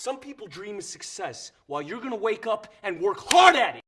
Some people dream of success while you're gonna wake up and work hard at it.